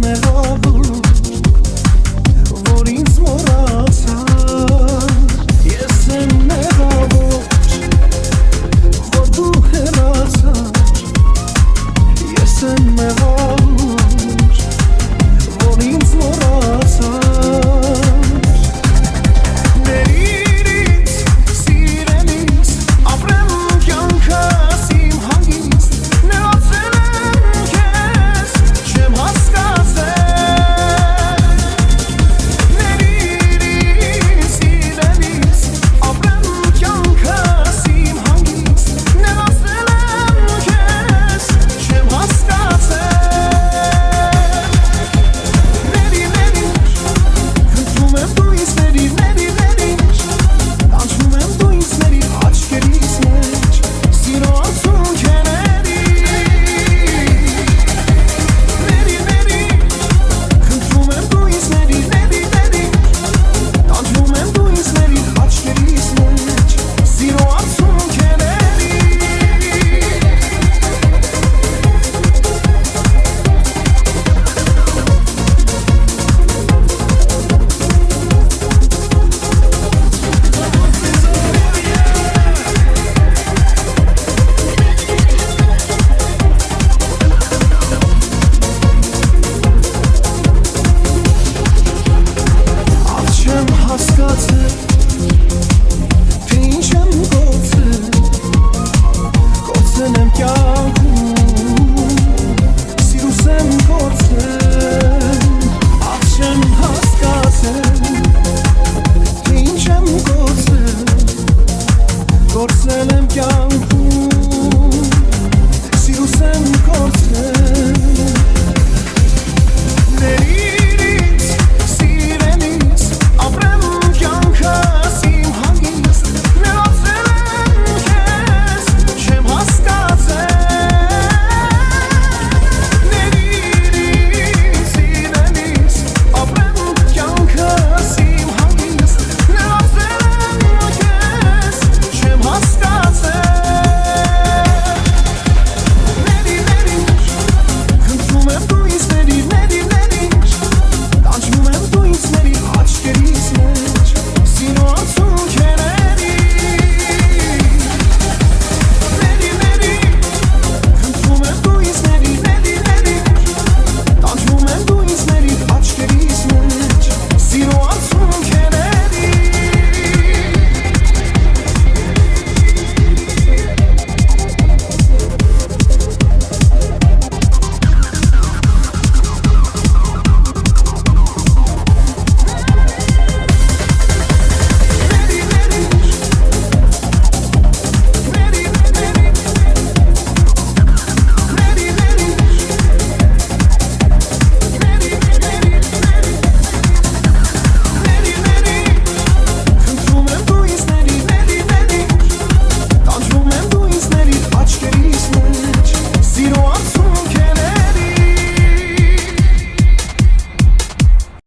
merabu maybe, maybe.